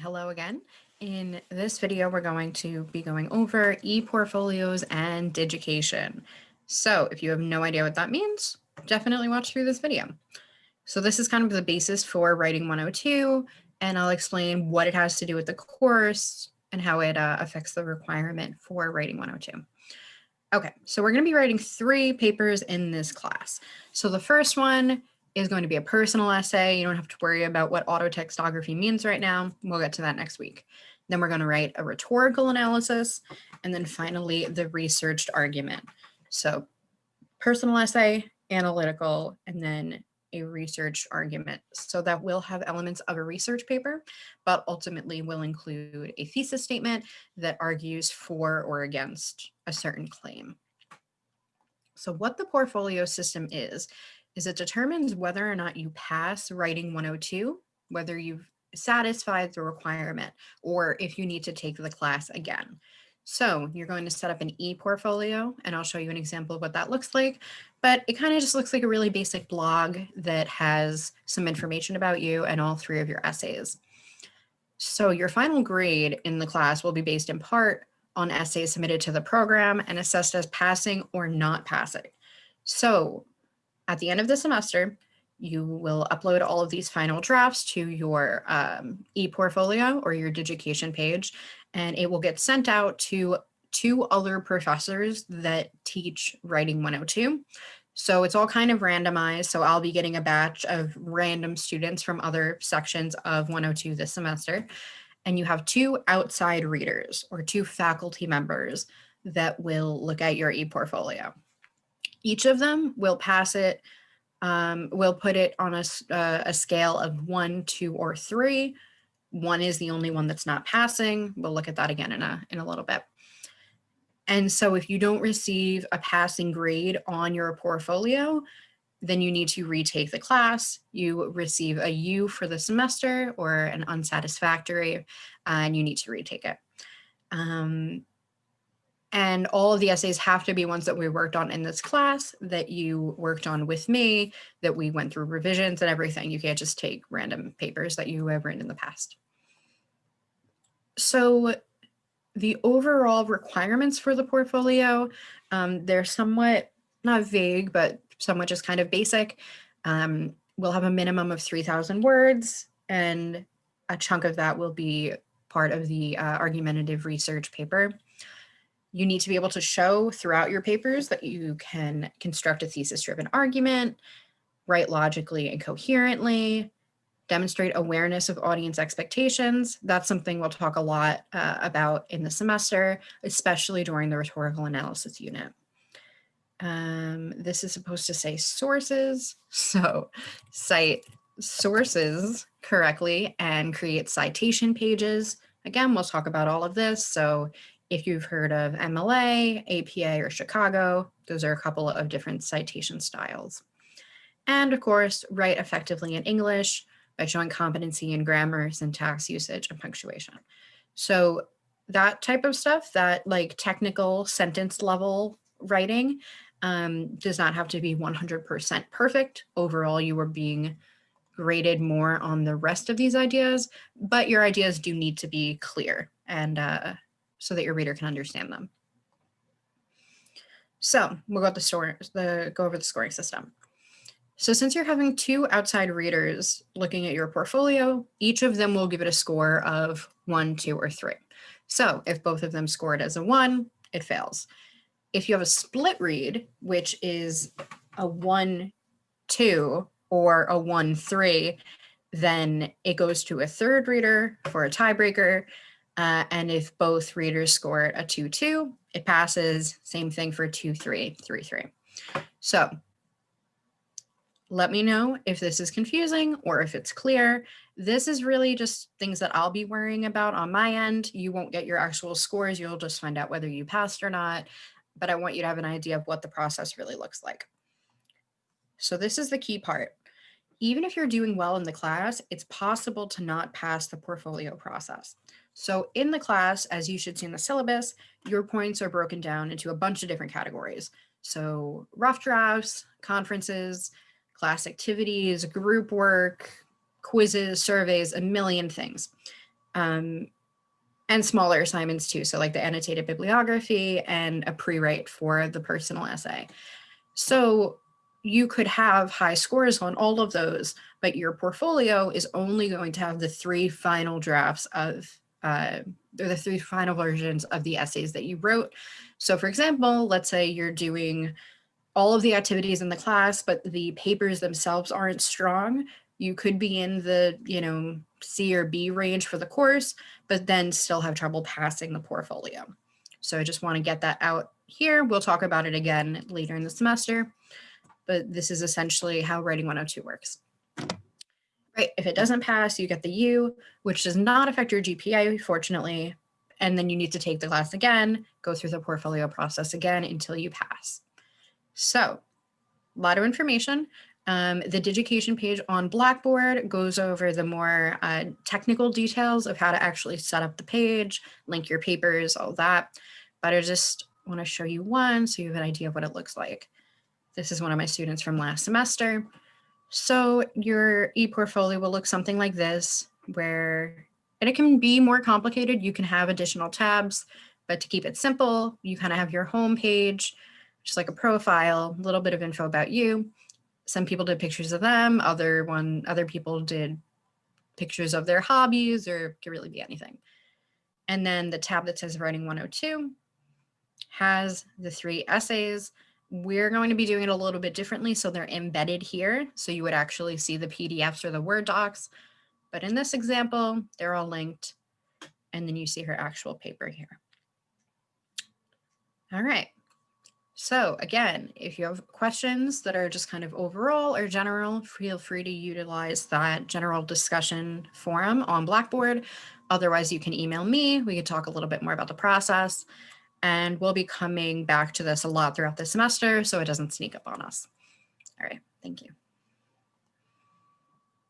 Hello again. In this video, we're going to be going over e-portfolios and digication. So if you have no idea what that means, definitely watch through this video. So this is kind of the basis for writing 102, and I'll explain what it has to do with the course and how it uh, affects the requirement for writing 102. Okay, so we're going to be writing three papers in this class. So the first one is going to be a personal essay. You don't have to worry about what autotextography means right now. We'll get to that next week. Then we're going to write a rhetorical analysis, and then finally the researched argument. So personal essay, analytical, and then a research argument. So that will have elements of a research paper, but ultimately will include a thesis statement that argues for or against a certain claim. So what the portfolio system is, is it determines whether or not you pass writing 102, whether you've satisfied the requirement, or if you need to take the class again. So you're going to set up an e-portfolio, and I'll show you an example of what that looks like. But it kind of just looks like a really basic blog that has some information about you and all three of your essays. So your final grade in the class will be based in part on essays submitted to the program and assessed as passing or not passing. So at the end of the semester, you will upload all of these final drafts to your um, e-portfolio or your Digication page, and it will get sent out to two other professors that teach Writing 102. So it's all kind of randomized. So I'll be getting a batch of random students from other sections of 102 this semester. And you have two outside readers or two faculty members that will look at your e-portfolio. Each of them will pass it, um, we'll put it on a, uh, a scale of one, two, or three. One is the only one that's not passing. We'll look at that again in a, in a little bit. And so if you don't receive a passing grade on your portfolio, then you need to retake the class. You receive a U for the semester or an unsatisfactory, and you need to retake it. Um, and all of the essays have to be ones that we worked on in this class, that you worked on with me, that we went through revisions and everything. You can't just take random papers that you have written in the past. So the overall requirements for the portfolio, um, they're somewhat, not vague, but somewhat just kind of basic. Um, we'll have a minimum of 3,000 words, and a chunk of that will be part of the uh, argumentative research paper. You need to be able to show throughout your papers that you can construct a thesis-driven argument, write logically and coherently, demonstrate awareness of audience expectations. That's something we'll talk a lot uh, about in the semester, especially during the rhetorical analysis unit. Um, this is supposed to say sources, so cite sources correctly and create citation pages. Again, we'll talk about all of this. So if you've heard of MLA, APA, or Chicago, those are a couple of different citation styles. And of course, write effectively in English by showing competency in grammar, syntax usage, and punctuation. So that type of stuff, that like technical sentence level writing um, does not have to be 100% perfect. Overall, you are being graded more on the rest of these ideas, but your ideas do need to be clear and uh, so that your reader can understand them. So we'll go, the, store, the, go over the scoring system. So since you're having two outside readers looking at your portfolio, each of them will give it a score of one, two, or three. So if both of them score it as a one, it fails. If you have a split read, which is a one, two, or a one, three, then it goes to a third reader for a tiebreaker, uh, and if both readers score a 2-2, it passes. Same thing for 2-3, 3-3. So let me know if this is confusing or if it's clear. This is really just things that I'll be worrying about on my end. You won't get your actual scores. You'll just find out whether you passed or not. But I want you to have an idea of what the process really looks like. So this is the key part. Even if you're doing well in the class, it's possible to not pass the portfolio process. So in the class, as you should see in the syllabus, your points are broken down into a bunch of different categories. So rough drafts, conferences, class activities, group work, quizzes, surveys, a million things. Um, and smaller assignments too. So like the annotated bibliography and a pre-write for the personal essay. So you could have high scores on all of those, but your portfolio is only going to have the three final drafts of, uh, or the three final versions of the essays that you wrote. So for example, let's say you're doing all of the activities in the class, but the papers themselves aren't strong. You could be in the, you know, C or B range for the course, but then still have trouble passing the portfolio. So I just want to get that out here. We'll talk about it again later in the semester, but this is essentially how Writing 102 works. Right, if it doesn't pass, you get the U, which does not affect your GPA, fortunately, and then you need to take the class again, go through the portfolio process again until you pass. So a lot of information. Um, the Digication page on Blackboard goes over the more uh, technical details of how to actually set up the page, link your papers, all that. But I just want to show you one so you have an idea of what it looks like. This is one of my students from last semester. So your e-portfolio will look something like this, where, and it can be more complicated. You can have additional tabs, but to keep it simple, you kind of have your home page, just like a profile, a little bit of info about you some people did pictures of them, other one, other people did pictures of their hobbies or could really be anything. And then the tab that says writing 102 has the three essays. We're going to be doing it a little bit differently. So they're embedded here. So you would actually see the PDFs or the Word docs. But in this example, they're all linked. And then you see her actual paper here. All right. So again, if you have questions that are just kind of overall or general, feel free to utilize that general discussion forum on Blackboard. Otherwise, you can email me. We could talk a little bit more about the process. And we'll be coming back to this a lot throughout the semester so it doesn't sneak up on us. All right, thank you.